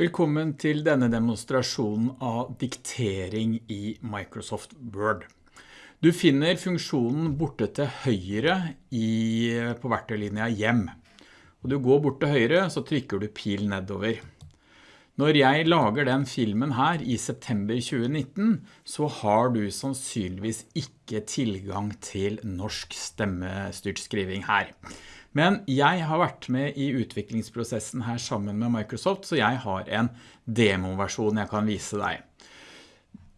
Velkommen til denne demonstrasjonen av diktering i Microsoft Word. Du finner funksjonen borte til høyre i, på verktøylinja hjem. Og du går bort til høyre, så trykker du pil nedover. Når jeg lager den filmen her i september 2019, så har du sannsynligvis ikke tilgang til norsk stemmestyrt skriving her. Men jeg har vært med i utviklingsprosessen her sammen med Microsoft, så jeg har en demoversjon jeg kan vise deg.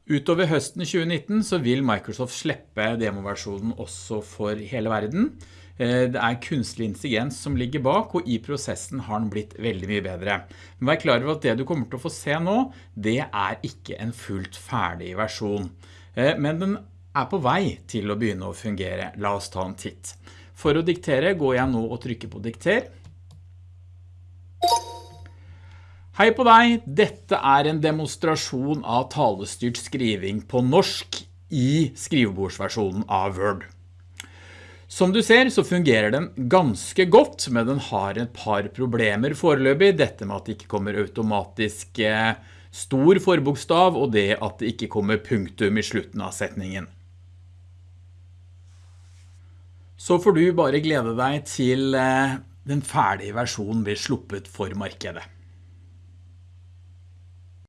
Utover høsten 2019 så vil Microsoft slippe demoversjonen også for hele verden. Eh, det er kunstig intelligens som ligger bak, og i prosessen har den blitt veldig mye bedre. Men vær klar over at det du kommer til å få se nå, det er ikke en fullt ferdig versjon. Eh, men den er på vei til å begynne å fungere. La oss ta en titt. For å diktere går jeg nå og trykker på dikter. Hei på deg, dette er en demonstrasjon av talestyrt skriving på norsk i skrivebordsversjonen av Word. Som du ser så fungerer den ganske godt, men den har et par problemer foreløpig. Dette med at det ikke kommer automatisk eh, stor forbokstav, og det at det ikke kommer punktum i slutten av setningen så får du bare glede deg til eh, den ferdige versjonen blir sluppet for markedet.